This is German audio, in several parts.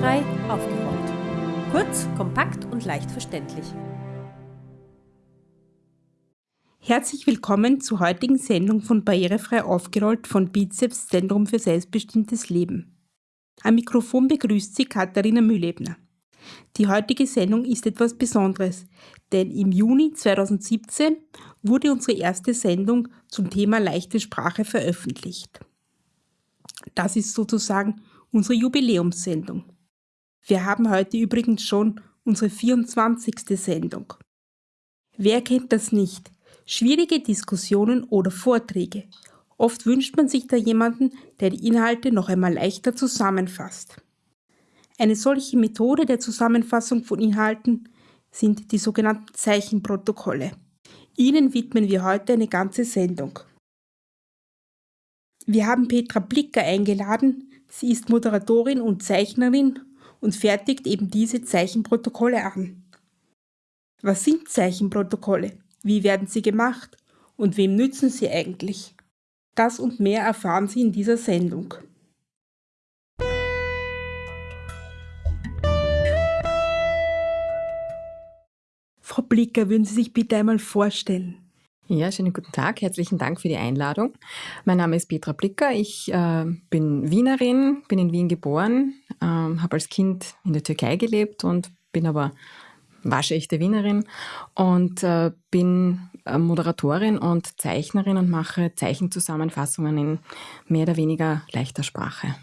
Barrierefrei aufgerollt. Kurz, kompakt und leicht verständlich. Herzlich willkommen zur heutigen Sendung von Barrierefrei aufgerollt von Bizeps Zentrum für selbstbestimmtes Leben. Am Mikrofon begrüßt Sie Katharina Mühlebner. Die heutige Sendung ist etwas Besonderes, denn im Juni 2017 wurde unsere erste Sendung zum Thema leichte Sprache veröffentlicht. Das ist sozusagen unsere Jubiläumssendung. Wir haben heute übrigens schon unsere 24. Sendung. Wer kennt das nicht? Schwierige Diskussionen oder Vorträge. Oft wünscht man sich da jemanden, der die Inhalte noch einmal leichter zusammenfasst. Eine solche Methode der Zusammenfassung von Inhalten sind die sogenannten Zeichenprotokolle. Ihnen widmen wir heute eine ganze Sendung. Wir haben Petra Blicker eingeladen. Sie ist Moderatorin und Zeichnerin und fertigt eben diese Zeichenprotokolle an. Was sind Zeichenprotokolle? Wie werden sie gemacht? Und wem nützen sie eigentlich? Das und mehr erfahren Sie in dieser Sendung. Frau Blicker, würden Sie sich bitte einmal vorstellen? Ja, schönen guten Tag. Herzlichen Dank für die Einladung. Mein Name ist Petra Blicker. Ich äh, bin Wienerin, bin in Wien geboren, äh, habe als Kind in der Türkei gelebt und bin aber waschechte Wienerin und äh, bin äh, Moderatorin und Zeichnerin und mache Zeichenzusammenfassungen in mehr oder weniger leichter Sprache.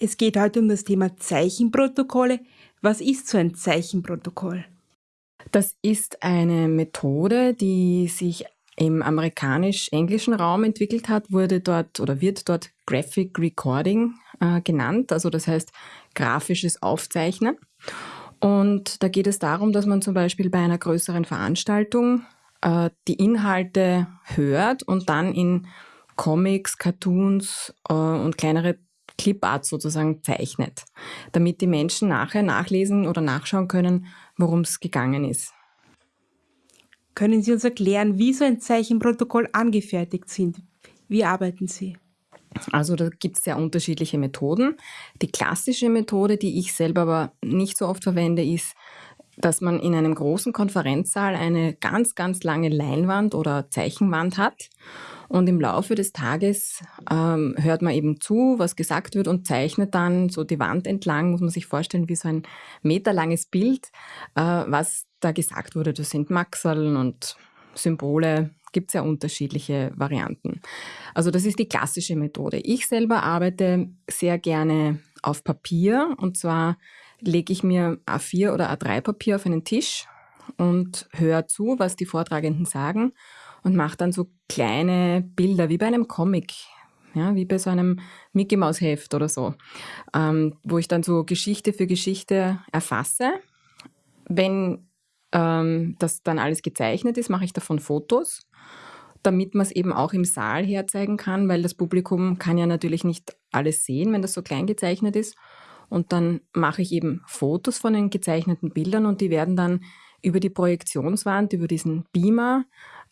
Es geht heute um das Thema Zeichenprotokolle. Was ist so ein Zeichenprotokoll? Das ist eine Methode, die sich im amerikanisch-englischen Raum entwickelt hat, wurde dort oder wird dort Graphic Recording äh, genannt, also das heißt grafisches Aufzeichnen. Und da geht es darum, dass man zum Beispiel bei einer größeren Veranstaltung äh, die Inhalte hört und dann in Comics, Cartoons äh, und kleinere Cliparts sozusagen zeichnet, damit die Menschen nachher nachlesen oder nachschauen können, worum es gegangen ist. Können Sie uns erklären, wie so ein Zeichenprotokoll angefertigt sind? Wie arbeiten Sie? Also da gibt es sehr unterschiedliche Methoden. Die klassische Methode, die ich selber aber nicht so oft verwende, ist, dass man in einem großen Konferenzsaal eine ganz, ganz lange Leinwand oder Zeichenwand hat und im Laufe des Tages ähm, hört man eben zu, was gesagt wird und zeichnet dann so die Wand entlang, muss man sich vorstellen, wie so ein meterlanges Bild, äh, was da gesagt wurde. Das sind Maxeln und Symbole, gibt es ja unterschiedliche Varianten. Also das ist die klassische Methode. Ich selber arbeite sehr gerne auf Papier und zwar lege ich mir A4 oder A3-Papier auf einen Tisch und höre zu, was die Vortragenden sagen und mache dann so kleine Bilder, wie bei einem Comic, ja, wie bei so einem Mickey Maus Heft oder so, ähm, wo ich dann so Geschichte für Geschichte erfasse. Wenn ähm, das dann alles gezeichnet ist, mache ich davon Fotos, damit man es eben auch im Saal herzeigen kann, weil das Publikum kann ja natürlich nicht alles sehen, wenn das so klein gezeichnet ist. Und dann mache ich eben Fotos von den gezeichneten Bildern und die werden dann über die Projektionswand, über diesen Beamer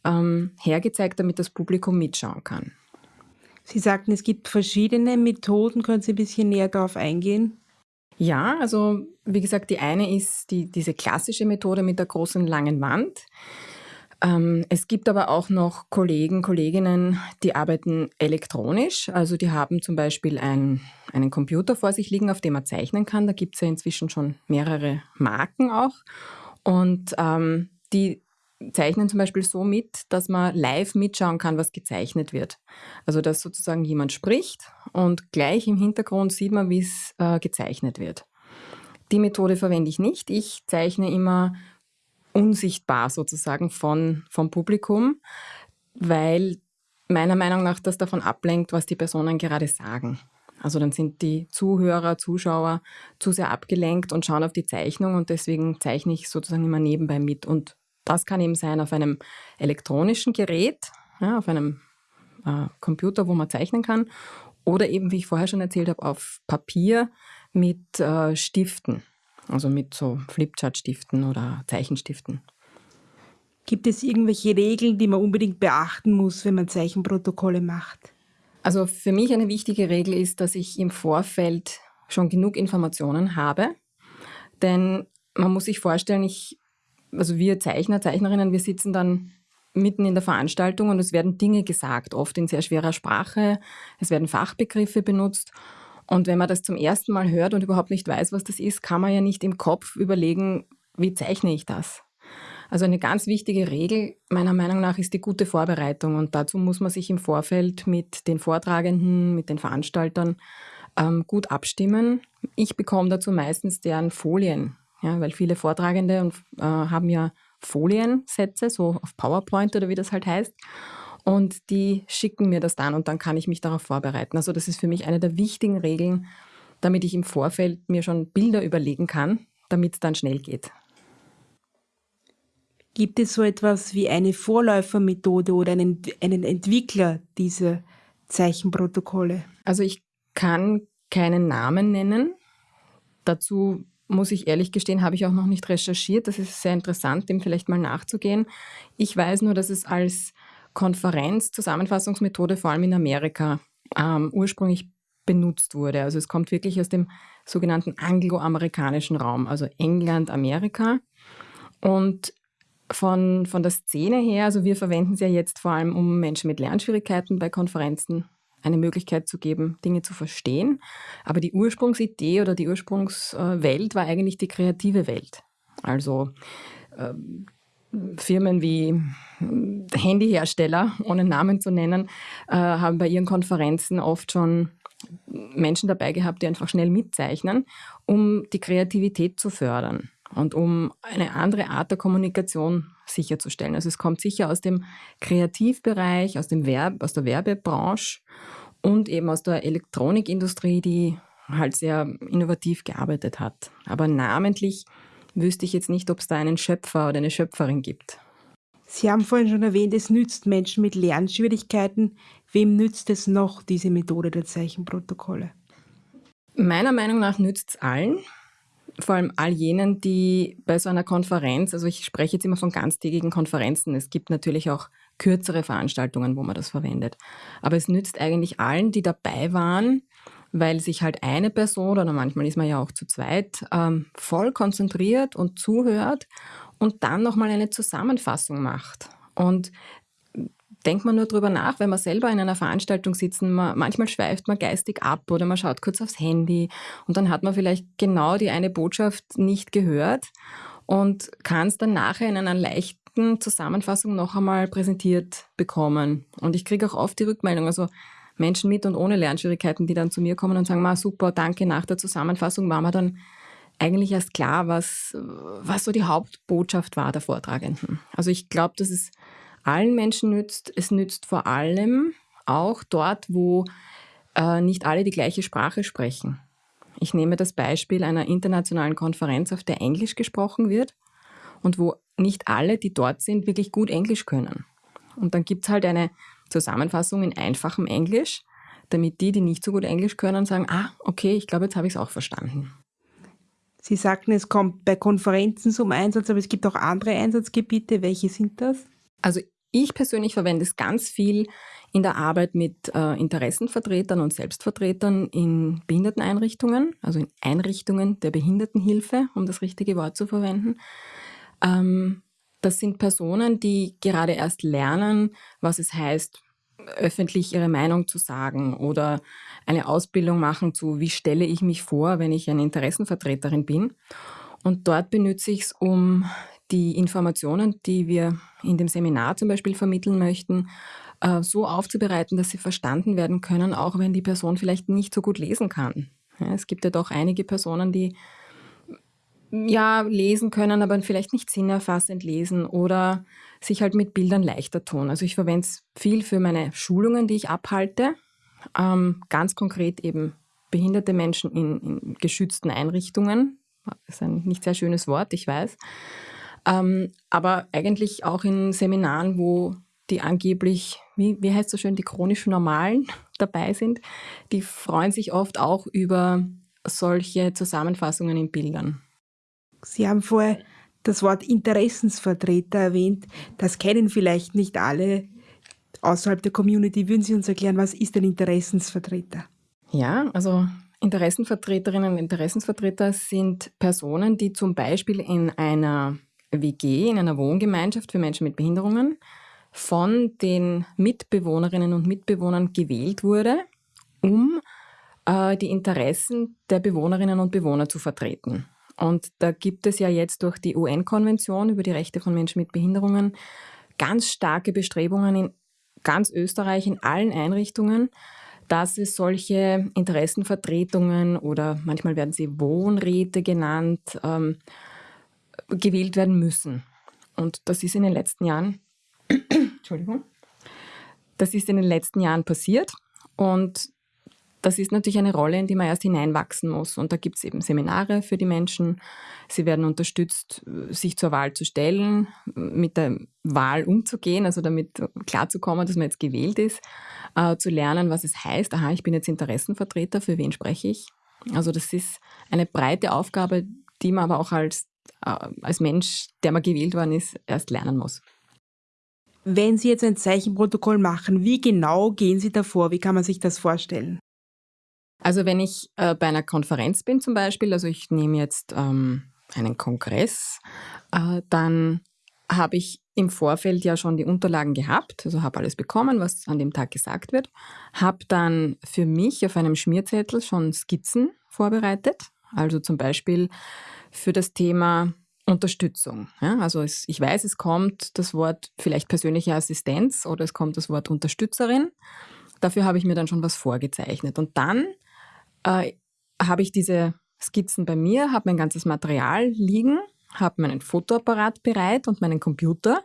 ähm, hergezeigt, damit das Publikum mitschauen kann. Sie sagten, es gibt verschiedene Methoden. Können Sie ein bisschen näher darauf eingehen? Ja, also wie gesagt, die eine ist die, diese klassische Methode mit der großen langen Wand. Ähm, es gibt aber auch noch Kollegen, Kolleginnen, die arbeiten elektronisch. Also die haben zum Beispiel ein, einen Computer vor sich liegen, auf dem man zeichnen kann. Da gibt es ja inzwischen schon mehrere Marken auch. Und ähm, die zeichnen zum Beispiel so mit, dass man live mitschauen kann, was gezeichnet wird. Also dass sozusagen jemand spricht und gleich im Hintergrund sieht man, wie es äh, gezeichnet wird. Die Methode verwende ich nicht. Ich zeichne immer unsichtbar sozusagen von, vom Publikum, weil meiner Meinung nach das davon ablenkt, was die Personen gerade sagen. Also dann sind die Zuhörer, Zuschauer zu sehr abgelenkt und schauen auf die Zeichnung und deswegen zeichne ich sozusagen immer nebenbei mit und das kann eben sein auf einem elektronischen Gerät, ja, auf einem äh, Computer, wo man zeichnen kann, oder eben, wie ich vorher schon erzählt habe, auf Papier mit äh, Stiften, also mit so Flipchart-Stiften oder Zeichenstiften. Gibt es irgendwelche Regeln, die man unbedingt beachten muss, wenn man Zeichenprotokolle macht? Also für mich eine wichtige Regel ist, dass ich im Vorfeld schon genug Informationen habe. Denn man muss sich vorstellen, ich, also wir Zeichner, Zeichnerinnen, wir sitzen dann mitten in der Veranstaltung und es werden Dinge gesagt, oft in sehr schwerer Sprache, es werden Fachbegriffe benutzt. Und wenn man das zum ersten Mal hört und überhaupt nicht weiß, was das ist, kann man ja nicht im Kopf überlegen, wie zeichne ich das? Also eine ganz wichtige Regel meiner Meinung nach ist die gute Vorbereitung und dazu muss man sich im Vorfeld mit den Vortragenden, mit den Veranstaltern ähm, gut abstimmen. Ich bekomme dazu meistens deren Folien, ja, weil viele Vortragende und, äh, haben ja Foliensätze, so auf PowerPoint oder wie das halt heißt. Und die schicken mir das dann und dann kann ich mich darauf vorbereiten. Also das ist für mich eine der wichtigen Regeln, damit ich im Vorfeld mir schon Bilder überlegen kann, damit es dann schnell geht. Gibt es so etwas wie eine Vorläufermethode oder einen, einen Entwickler dieser Zeichenprotokolle? Also ich kann keinen Namen nennen. Dazu muss ich ehrlich gestehen, habe ich auch noch nicht recherchiert. Das ist sehr interessant, dem vielleicht mal nachzugehen. Ich weiß nur, dass es als Konferenz-Zusammenfassungsmethode vor allem in Amerika ähm, ursprünglich benutzt wurde. Also es kommt wirklich aus dem sogenannten angloamerikanischen Raum, also England, Amerika. Und von, von der Szene her, also wir verwenden es ja jetzt vor allem, um Menschen mit Lernschwierigkeiten bei Konferenzen eine Möglichkeit zu geben, Dinge zu verstehen. Aber die Ursprungsidee oder die Ursprungswelt war eigentlich die kreative Welt. Also ähm, Firmen wie Handyhersteller, ohne Namen zu nennen, äh, haben bei ihren Konferenzen oft schon Menschen dabei gehabt, die einfach schnell mitzeichnen, um die Kreativität zu fördern und um eine andere Art der Kommunikation sicherzustellen. Also es kommt sicher aus dem Kreativbereich, aus, dem Werb, aus der Werbebranche und eben aus der Elektronikindustrie, die halt sehr innovativ gearbeitet hat. Aber namentlich wüsste ich jetzt nicht, ob es da einen Schöpfer oder eine Schöpferin gibt. Sie haben vorhin schon erwähnt, es nützt Menschen mit Lernschwierigkeiten. Wem nützt es noch, diese Methode der Zeichenprotokolle? Meiner Meinung nach nützt es allen, vor allem all jenen, die bei so einer Konferenz, also ich spreche jetzt immer von ganztägigen Konferenzen, es gibt natürlich auch kürzere Veranstaltungen, wo man das verwendet. Aber es nützt eigentlich allen, die dabei waren, weil sich halt eine Person oder manchmal ist man ja auch zu zweit ähm, voll konzentriert und zuhört und dann nochmal eine Zusammenfassung macht. Und denkt man nur drüber nach, wenn man selber in einer Veranstaltung sitzt, man, manchmal schweift man geistig ab oder man schaut kurz aufs Handy und dann hat man vielleicht genau die eine Botschaft nicht gehört und kann es dann nachher in einer leichten Zusammenfassung noch einmal präsentiert bekommen. Und ich kriege auch oft die Rückmeldung, also Menschen mit und ohne Lernschwierigkeiten, die dann zu mir kommen und sagen, Ma, super, danke, nach der Zusammenfassung war mir dann eigentlich erst klar, was, was so die Hauptbotschaft war der Vortragenden. Also ich glaube, dass es allen Menschen nützt. Es nützt vor allem auch dort, wo äh, nicht alle die gleiche Sprache sprechen. Ich nehme das Beispiel einer internationalen Konferenz, auf der Englisch gesprochen wird und wo nicht alle, die dort sind, wirklich gut Englisch können. Und dann gibt es halt eine Zusammenfassung in einfachem Englisch, damit die, die nicht so gut Englisch können, sagen, ah, okay, ich glaube, jetzt habe ich es auch verstanden. Sie sagten, es kommt bei Konferenzen zum Einsatz, aber es gibt auch andere Einsatzgebiete. Welche sind das? Also ich persönlich verwende es ganz viel in der Arbeit mit äh, Interessenvertretern und Selbstvertretern in Behinderteneinrichtungen, also in Einrichtungen der Behindertenhilfe, um das richtige Wort zu verwenden. Ähm, das sind Personen, die gerade erst lernen, was es heißt, öffentlich ihre Meinung zu sagen oder eine Ausbildung machen zu, wie stelle ich mich vor, wenn ich eine Interessenvertreterin bin. Und dort benütze ich es, um die Informationen, die wir in dem Seminar zum Beispiel vermitteln möchten, äh, so aufzubereiten, dass sie verstanden werden können, auch wenn die Person vielleicht nicht so gut lesen kann. es gibt ja doch einige Personen, die ja, lesen können, aber vielleicht nicht sinnerfassend lesen oder sich halt mit Bildern leichter tun. Also ich verwende es viel für meine Schulungen, die ich abhalte. Ähm, ganz konkret eben behinderte Menschen in, in, geschützten Einrichtungen. Das ist ein nicht sehr schönes Wort, ich weiß. Ähm, aber eigentlich auch in Seminaren, wo die angeblich, wie, wie heißt so schön, die chronisch Normalen dabei sind, die freuen sich oft auch über solche Zusammenfassungen in Bildern. Sie haben vorher das Wort Interessensvertreter erwähnt. Das kennen vielleicht nicht alle außerhalb der Community. Würden Sie uns erklären, was ist ein Interessensvertreter? Ja, also Interessenvertreterinnen und Interessenvertreter sind Personen, die zum Beispiel in einer WG, in einer Wohngemeinschaft für Menschen mit Behinderungen, von den Mitbewohnerinnen und Mitbewohnern gewählt wurde, um äh, die Interessen der Bewohnerinnen und Bewohner zu vertreten. Und da gibt es ja jetzt durch die UN-Konvention über die Rechte von Menschen mit Behinderungen ganz starke Bestrebungen in ganz Österreich, in allen Einrichtungen, dass es solche Interessenvertretungen oder manchmal werden sie Wohnräte genannt, ähm, gewählt werden müssen. Und das ist in den letzten Jahren, Entschuldigung, das ist in den letzten Jahren passiert. Und das ist natürlich eine Rolle, in die man erst hineinwachsen muss. Und da gibt es eben Seminare für die Menschen. Sie werden unterstützt, sich zur Wahl zu stellen, mit der Wahl umzugehen, also damit klarzukommen, dass man jetzt gewählt ist, äh, zu lernen, was es heißt. Aha, ich bin jetzt Interessenvertreter, für wen spreche ich? Also das ist eine breite Aufgabe, die man aber auch als, äh, als Mensch, der mal gewählt worden ist, erst lernen muss. Wenn Sie jetzt ein Zeichenprotokoll machen, wie genau gehen Sie davor? Wie kann man sich das vorstellen? Also wenn ich äh, bei einer Konferenz bin zum Beispiel, also ich nehme jetzt ähm, einen Kongress, äh, dann habe ich im Vorfeld ja schon die Unterlagen gehabt, also habe alles bekommen, was an dem Tag gesagt wird, habe dann für mich auf einem Schmierzettel schon Skizzen vorbereitet, also zum Beispiel für das Thema Unterstützung. Ja, also es, ich weiß, es kommt das Wort vielleicht persönliche Assistenz oder es kommt das Wort Unterstützerin. Dafür habe ich mir dann schon was vorgezeichnet. Und dann äh, habe ich diese Skizzen bei mir, habe mein ganzes Material liegen, habe meinen Fotoapparat bereit und meinen Computer.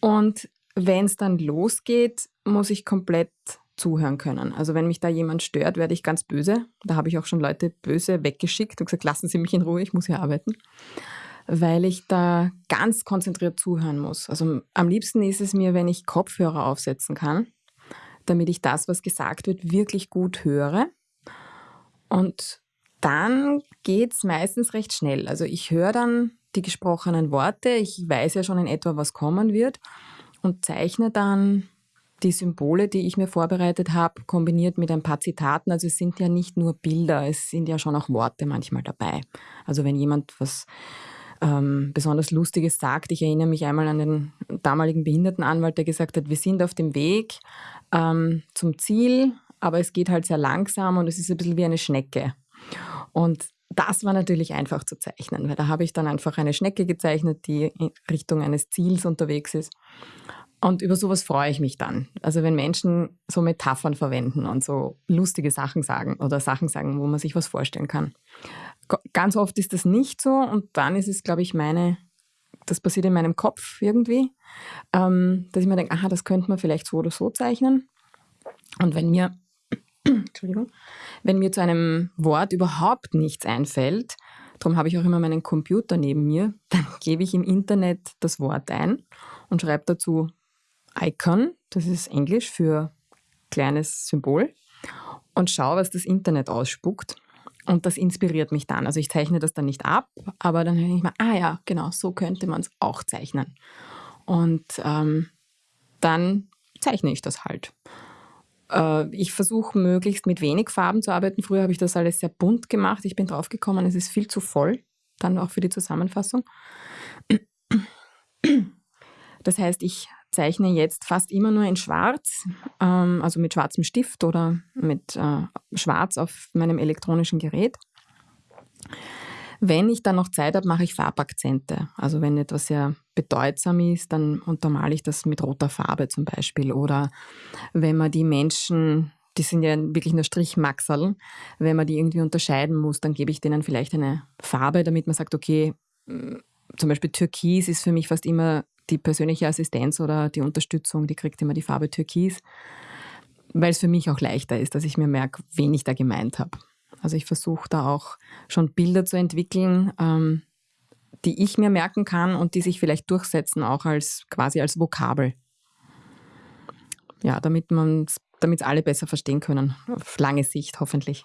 Und wenn es dann losgeht, muss ich komplett zuhören können. Also wenn mich da jemand stört, werde ich ganz böse. Da habe ich auch schon Leute böse weggeschickt und gesagt, lassen Sie mich in Ruhe, ich muss hier arbeiten. Weil ich da ganz konzentriert zuhören muss. Also am liebsten ist es mir, wenn ich Kopfhörer aufsetzen kann, damit ich das, was gesagt wird, wirklich gut höre und dann geht es meistens recht schnell. Also ich höre dann die gesprochenen Worte, ich weiß ja schon in etwa, was kommen wird und zeichne dann die Symbole, die ich mir vorbereitet habe, kombiniert mit ein paar Zitaten. Also es sind ja nicht nur Bilder, es sind ja schon auch Worte manchmal dabei. Also wenn jemand was ähm, besonders Lustiges sagt, ich erinnere mich einmal an den damaligen Behindertenanwalt, der gesagt hat, wir sind auf dem Weg ähm, zum Ziel, aber es geht halt sehr langsam und es ist ein bisschen wie eine Schnecke. Und das war natürlich einfach zu zeichnen, weil da habe ich dann einfach eine Schnecke gezeichnet, die in Richtung eines Ziels unterwegs ist. Und über sowas freue ich mich dann. Also wenn Menschen so Metaphern verwenden und so lustige Sachen sagen oder Sachen sagen, wo man sich was vorstellen kann. Ganz oft ist das nicht so und dann ist es, glaube ich, meine, das passiert in meinem Kopf irgendwie, ähm, dass ich mir denke, aha, das könnte man vielleicht so oder so zeichnen. Und wenn mir Entschuldigung, wenn mir zu einem Wort überhaupt nichts einfällt, darum habe ich auch immer meinen Computer neben mir, dann gebe ich im Internet das Wort ein und schreibe dazu Icon, das ist Englisch für kleines Symbol, und schaue, was das Internet ausspuckt. Und das inspiriert mich dann. Also ich zeichne das dann nicht ab, aber dann denke ich mir, ah ja, genau, so könnte man es auch zeichnen. Und ähm, dann zeichne ich das halt. Äh, ich versuche möglichst mit wenig Farben zu arbeiten. Früher habe ich das alles sehr bunt gemacht. Ich bin draufgekommen, es ist viel zu voll, dann auch für die Zusammenfassung. Das heißt, ich zeichne jetzt fast immer nur in Schwarz, ähm, also mit schwarzem Stift oder mit äh, Schwarz auf meinem elektronischen Gerät. Wenn ich dann noch Zeit habe, mache ich Farbakzente. Also wenn etwas sehr bedeutsam ist, dann untermale ich das mit roter Farbe zum Beispiel. Oder wenn man die Menschen, die sind ja wirklich nur Strichmaxerl, wenn man die irgendwie unterscheiden muss, dann gebe ich denen vielleicht eine Farbe, damit man sagt, okay, mm, zum Beispiel Türkis ist für mich fast immer die persönliche Assistenz oder die Unterstützung, die kriegt immer die Farbe Türkis, weil es für mich auch leichter ist, dass ich mir merke, wen ich da gemeint habe. Also ich versuche da auch schon Bilder zu entwickeln, ähm, die ich mir merken kann und die sich vielleicht durchsetzen, auch als quasi als Vokabel. Ja, damit man damit alle besser verstehen können, auf lange Sicht hoffentlich.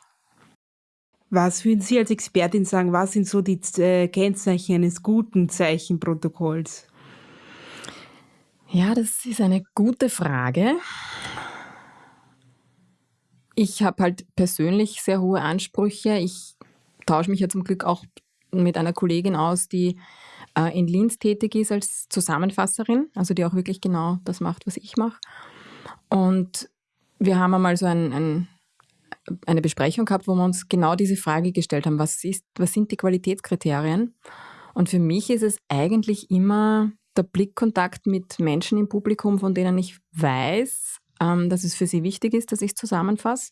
Was würden Sie als Expertin sagen, was sind so die äh, Kennzeichen eines guten Zeichenprotokolls? Ja, das ist eine gute Frage. Ich habe halt persönlich sehr hohe Ansprüche. Ich tausche mich ja zum Glück auch mit einer Kollegin aus, die äh, in Linz tätig ist als Zusammenfasserin, also die auch wirklich genau das macht, was ich mache. Und wir haben einmal so ein, ein, eine Besprechung gehabt, wo wir uns genau diese Frage gestellt haben, was, ist, was sind die Qualitätskriterien? Und für mich ist es eigentlich immer der Blickkontakt mit Menschen im Publikum, von denen ich weiß, ähm, dass es für sie wichtig ist, dass ich es zusammenfasse.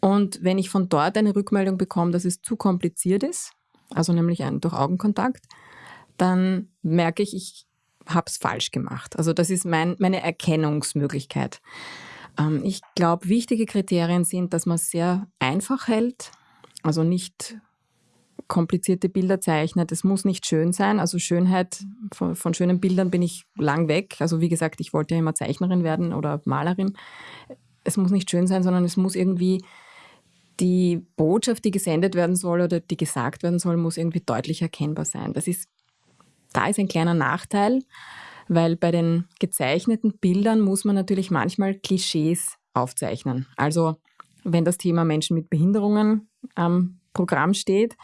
Und wenn ich von dort eine Rückmeldung bekomme, dass es zu kompliziert ist, also nämlich ein durch Augenkontakt, dann merke ich, ich habe es falsch gemacht. Also das ist mein, meine Erkennungsmöglichkeit. Ähm, ich glaube, wichtige Kriterien sind, dass man es sehr einfach hält, also nicht komplizierte Bilder zeichnet. Es muss nicht schön sein. Also Schönheit, von, von, schönen Bildern bin ich lang weg. Also wie gesagt, ich wollte ja immer Zeichnerin werden oder Malerin. Es muss nicht schön sein, sondern es muss irgendwie die Botschaft, die gesendet werden soll oder die gesagt werden soll, muss irgendwie deutlich erkennbar sein. Das ist, da ist ein kleiner Nachteil, weil bei den gezeichneten Bildern muss man natürlich manchmal Klischees aufzeichnen. Also wenn das Thema Menschen mit Behinderungen am Programm steht,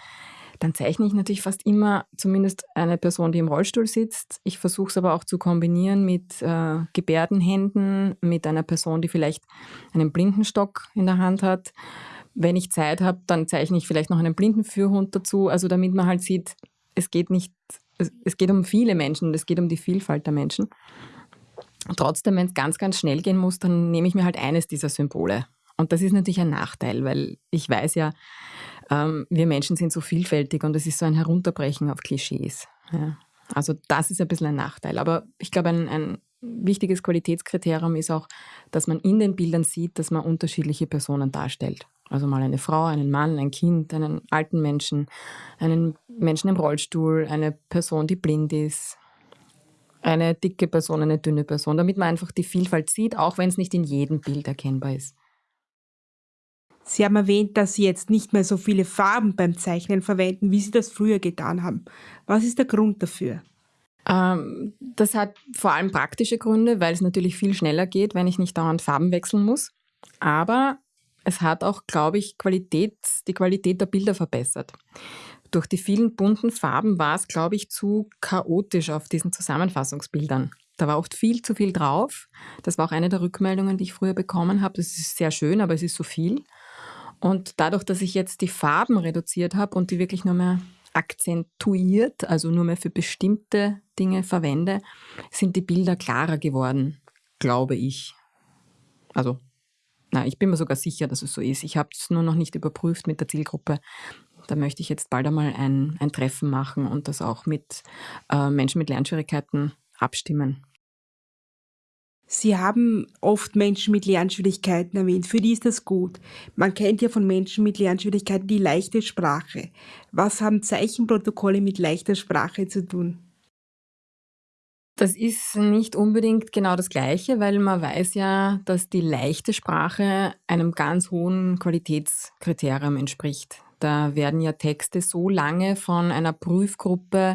dann zeichne ich natürlich fast immer zumindest eine Person, die im Rollstuhl sitzt. Ich versuche es aber auch zu kombinieren mit äh, Gebärdenhänden, mit einer Person, die vielleicht einen Blindenstock in der Hand hat wenn ich Zeit habe, dann zeichne ich vielleicht noch einen Blindenführhund dazu, also damit man halt sieht, es geht nicht, es geht um viele Menschen und es geht um die Vielfalt der Menschen. Trotzdem, wenn es ganz, ganz schnell gehen muss, dann nehme ich mir halt eines dieser Symbole. Und das ist natürlich ein Nachteil, weil ich weiß ja, ähm, wir Menschen sind so vielfältig und es ist so ein Herunterbrechen auf Klischees. Ja. Also das ist ein bisschen ein Nachteil. Aber ich glaube, ein, ein wichtiges Qualitätskriterium ist auch, dass man in den Bildern sieht, dass man unterschiedliche Personen darstellt. Also mal eine Frau, einen Mann, ein Kind, einen alten Menschen, einen Menschen im Rollstuhl, eine Person, die blind ist, eine dicke Person, eine dünne Person, damit man einfach die Vielfalt sieht, auch wenn es nicht in jedem Bild erkennbar ist. Sie haben erwähnt, dass Sie jetzt nicht mehr so viele Farben beim Zeichnen verwenden, wie Sie das früher getan haben. Was ist der Grund dafür? Ähm, das hat vor allem praktische Gründe, weil es natürlich viel schneller geht, wenn ich nicht dauernd Farben wechseln muss. Aber es hat auch, glaube ich, Qualität, die Qualität der Bilder verbessert. Durch die vielen bunten Farben war es, glaube ich, zu chaotisch auf diesen Zusammenfassungsbildern. Da war oft viel zu viel drauf. Das war auch eine der Rückmeldungen, die ich früher bekommen habe. Das ist sehr schön, aber es ist so viel. Und dadurch, dass ich jetzt die Farben reduziert habe und die wirklich nur mehr akzentuiert, also nur mehr für bestimmte Dinge verwende, sind die Bilder klarer geworden, glaube ich. Also na, ich bin mir sogar sicher, dass es so ist. Ich habe es nur noch nicht überprüft mit der Zielgruppe. Da möchte ich jetzt bald einmal ein, ein Treffen machen und das auch mit äh, Menschen mit Lernschwierigkeiten abstimmen. Sie haben oft Menschen mit Lernschwierigkeiten erwähnt. Für die ist das gut. Man kennt ja von Menschen mit Lernschwierigkeiten die leichte Sprache. Was haben Zeichenprotokolle mit leichter Sprache zu tun? Das ist nicht unbedingt genau das Gleiche, weil man weiß ja, dass die leichte Sprache einem ganz hohen Qualitätskriterium entspricht. Da werden ja Texte so lange von einer Prüfgruppe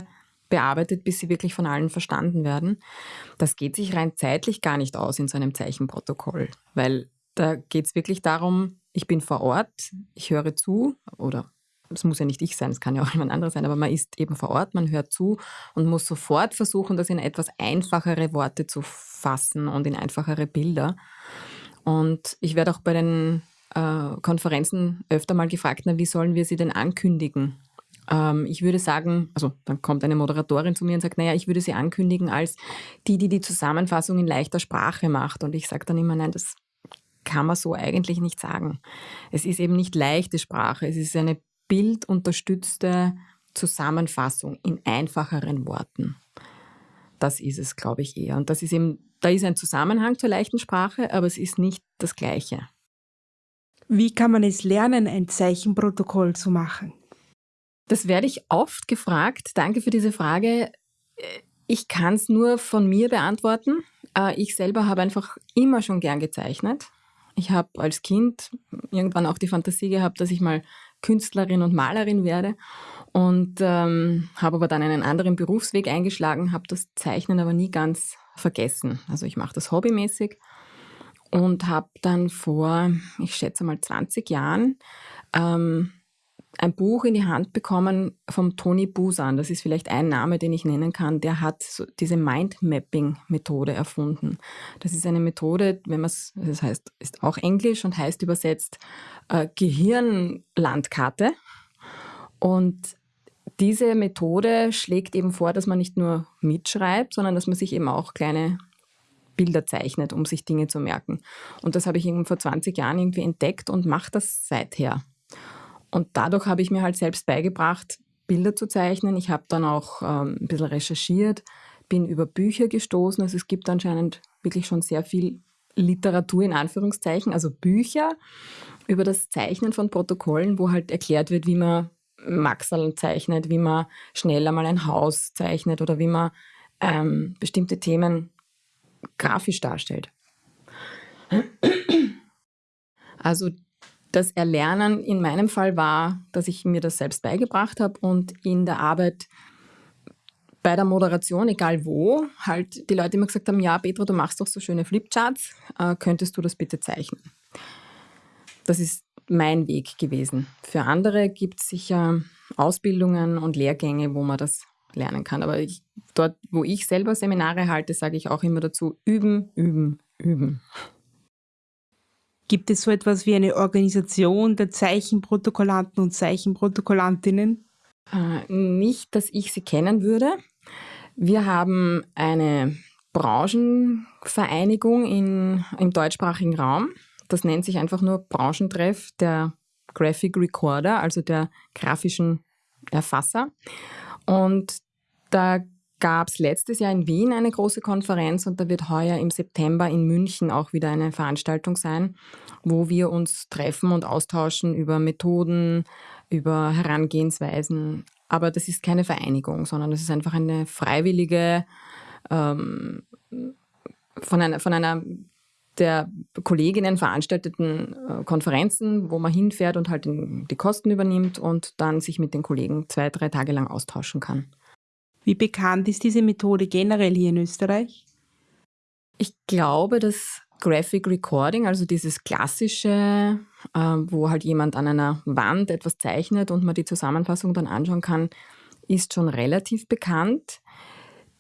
bearbeitet, bis sie wirklich von allen verstanden werden. Das geht sich rein zeitlich gar nicht aus in so einem Zeichenprotokoll, weil da geht es wirklich darum, ich bin vor Ort, ich höre zu oder es muss ja nicht ich sein, es kann ja auch jemand anderes sein, aber man ist eben vor Ort, man hört zu und muss sofort versuchen, das in etwas einfachere Worte zu fassen und in einfachere Bilder. Und ich werde auch bei den äh, Konferenzen öfter mal gefragt, na, wie sollen wir sie denn ankündigen? Ähm, ich würde sagen, also dann kommt eine Moderatorin zu mir und sagt, naja, ich würde sie ankündigen als die, die die Zusammenfassung in leichter Sprache macht. Und ich sage dann immer, nein, das kann man so eigentlich nicht sagen. Es ist eben nicht leichte Sprache, es ist eine bildunterstützte Zusammenfassung in einfacheren Worten. Das ist es, glaube ich, eher. Und das ist eben, da ist ein Zusammenhang zur leichten Sprache, aber es ist nicht das Gleiche. Wie kann man es lernen, ein Zeichenprotokoll zu machen? Das werde ich oft gefragt. Danke für diese Frage. Ich kann es nur von mir beantworten. Äh, ich selber habe einfach immer schon gern gezeichnet. Ich habe als Kind irgendwann auch die Fantasie gehabt, dass ich mal Künstlerin und Malerin werde und ähm, habe aber dann einen anderen Berufsweg eingeschlagen, habe das Zeichnen aber nie ganz vergessen. Also ich mache das hobbymäßig und habe dann vor, ich schätze mal 20 Jahren, ähm, ein Buch in die Hand bekommen vom Tony Busan. Das ist vielleicht ein Name, den ich nennen kann. Der hat so diese Mindmapping-Methode erfunden. Das ist eine Methode, wenn man es, das heißt, ist auch Englisch und heißt übersetzt äh, Gehirnlandkarte. Und diese Methode schlägt eben vor, dass man nicht nur mitschreibt, sondern dass man sich eben auch kleine Bilder zeichnet, um sich Dinge zu merken. Und das habe ich vor 20 Jahren irgendwie entdeckt und mache das seither. Und dadurch habe ich mir halt selbst beigebracht, Bilder zu zeichnen. Ich habe dann auch ähm, ein bisschen recherchiert, bin über Bücher gestoßen. Also es gibt anscheinend wirklich schon sehr viel Literatur in Anführungszeichen, also Bücher über das Zeichnen von Protokollen, wo halt erklärt wird, wie man Maxeln zeichnet, wie man schneller mal ein Haus zeichnet oder wie man ähm, bestimmte Themen grafisch darstellt. Also das Erlernen in meinem Fall war, dass ich mir das selbst beigebracht habe und in der Arbeit bei der Moderation, egal wo, halt die Leute immer gesagt haben, ja, Petra, du machst doch so schöne Flipcharts, äh, könntest du das bitte zeichnen? Das ist mein Weg gewesen. Für andere gibt es sicher Ausbildungen und Lehrgänge, wo man das lernen kann. Aber ich, dort, wo ich selber Seminare halte, sage ich auch immer dazu, üben, üben, üben. Gibt es so etwas wie eine Organisation der Zeichenprotokollanten und Zeichenprotokollantinnen? Äh, nicht, dass ich sie kennen würde. Wir haben eine Branchenvereinigung in, im deutschsprachigen Raum. Das nennt sich einfach nur Branchentreff der Graphic Recorder, also der grafischen Erfasser. Und da gab es letztes Jahr in Wien eine große Konferenz und da wird heuer im September in München auch wieder eine Veranstaltung sein, wo wir uns treffen und austauschen über Methoden, über Herangehensweisen. Aber das ist keine Vereinigung, sondern das ist einfach eine freiwillige, ähm, von, einer, von einer der Kolleginnen veranstalteten äh, Konferenzen, wo man hinfährt und halt die Kosten übernimmt und dann sich mit den Kollegen zwei, drei Tage lang austauschen kann. Wie bekannt ist diese Methode generell hier in Österreich? Ich glaube, dass Graphic Recording, also dieses klassische, äh, wo halt jemand an einer Wand etwas zeichnet und man die Zusammenfassung dann anschauen kann, ist schon relativ bekannt.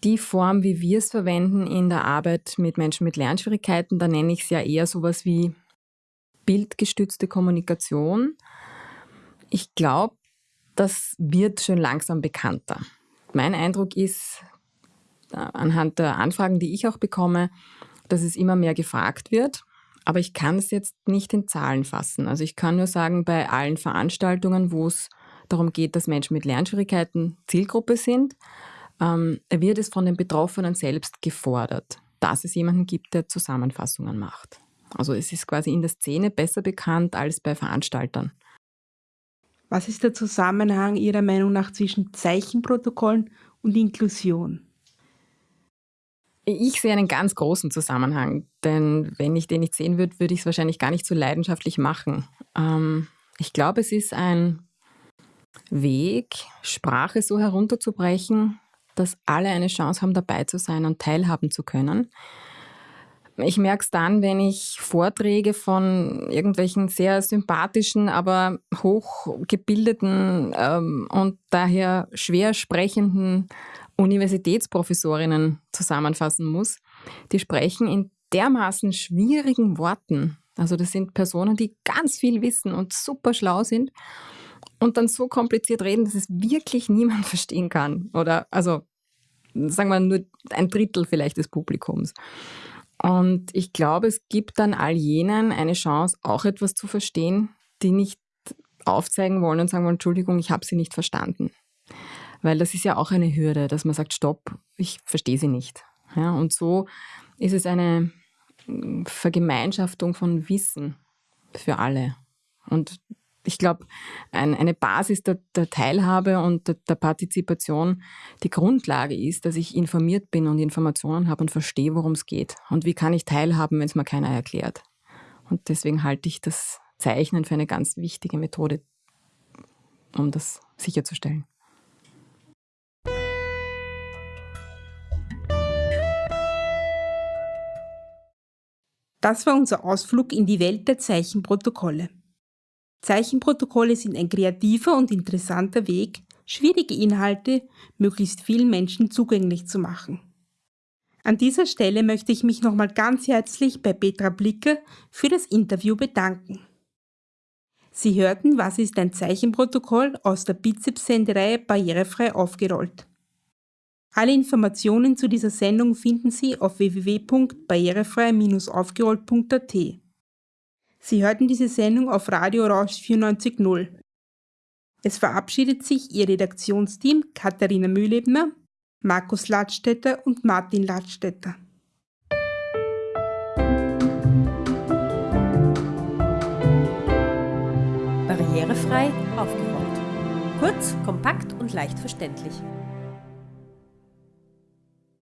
Die Form, wie wir es verwenden in der Arbeit mit Menschen mit Lernschwierigkeiten, da nenne ich es ja eher sowas wie bildgestützte Kommunikation. Ich glaube, das wird schon langsam bekannter. Mein Eindruck ist, äh, anhand der Anfragen, die ich auch bekomme, dass es immer mehr gefragt wird. Aber ich kann es jetzt nicht in Zahlen fassen. Also ich kann nur sagen, bei allen Veranstaltungen, wo es darum geht, dass Menschen mit Lernschwierigkeiten Zielgruppe sind, ähm, wird es von den Betroffenen selbst gefordert, dass es jemanden gibt, der Zusammenfassungen macht. Also es ist quasi in der Szene besser bekannt als bei Veranstaltern. Was ist der Zusammenhang Ihrer Meinung nach zwischen Zeichenprotokollen und Inklusion? Ich sehe einen ganz großen Zusammenhang, denn wenn ich den nicht sehen würde, würde ich es wahrscheinlich gar nicht so leidenschaftlich machen. Ähm, ich glaube, es ist ein Weg, Sprache so herunterzubrechen, dass alle eine Chance haben, dabei zu sein und teilhaben zu können. Ich merke es dann, wenn ich Vorträge von irgendwelchen sehr sympathischen, aber hochgebildeten ähm, und daher schwer sprechenden Universitätsprofessorinnen zusammenfassen muss. Die sprechen in dermaßen schwierigen Worten. Also das sind Personen, die ganz viel wissen und super schlau sind und dann so kompliziert reden, dass es wirklich niemand verstehen kann. Oder also sagen wir nur ein Drittel vielleicht des Publikums. Und ich glaube, es gibt dann all jenen eine Chance, auch etwas zu verstehen, die nicht aufzeigen wollen und sagen wollen, Entschuldigung, ich habe sie nicht verstanden. Weil das ist ja auch eine Hürde, dass man sagt, stopp, ich verstehe sie nicht. Ja, und so ist es eine Vergemeinschaftung von Wissen für alle. Und ich glaube, ein, eine Basis der, der, Teilhabe und der, der, Partizipation die Grundlage ist, dass ich informiert bin und Informationen habe und verstehe, worum es geht. Und wie kann ich teilhaben, wenn es mir keiner erklärt. Und deswegen halte ich das Zeichnen für eine ganz wichtige Methode, um das sicherzustellen. Das war unser Ausflug in die Welt der Zeichenprotokolle. Zeichenprotokolle sind ein kreativer und interessanter Weg, schwierige Inhalte möglichst vielen Menschen zugänglich zu machen. An dieser Stelle möchte ich mich nochmal ganz herzlich bei Petra Blicker für das Interview bedanken. Sie hörten, was ist ein Zeichenprotokoll aus der Bizeps-Sendereihe Barrierefrei aufgerollt. Alle Informationen zu dieser Sendung finden Sie auf www.barrierefrei-aufgerollt.at. Sie hörten diese Sendung auf Radio Rausch 94.0. Es verabschiedet sich Ihr Redaktionsteam Katharina Mühlebner, Markus Ladstätter und Martin Ladstätter. Barrierefrei aufgerollt. Kurz, kompakt und leicht verständlich.